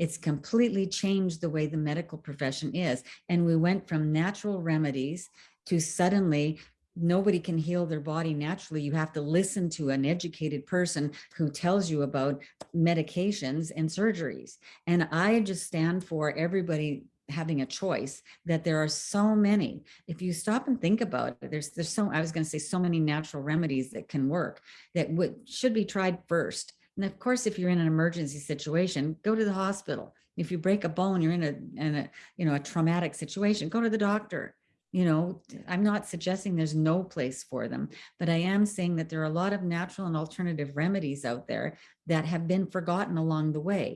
It's completely changed the way the medical profession is. And we went from natural remedies to suddenly nobody can heal their body naturally. You have to listen to an educated person who tells you about medications and surgeries. And I just stand for everybody having a choice that there are so many. If you stop and think about it, there's there's so I was going to say so many natural remedies that can work that would should be tried first. And of course, if you're in an emergency situation, go to the hospital. If you break a bone, you're in a, in a you know a traumatic situation, go to the doctor. You know, I'm not suggesting there's no place for them, but I am saying that there are a lot of natural and alternative remedies out there that have been forgotten along the way.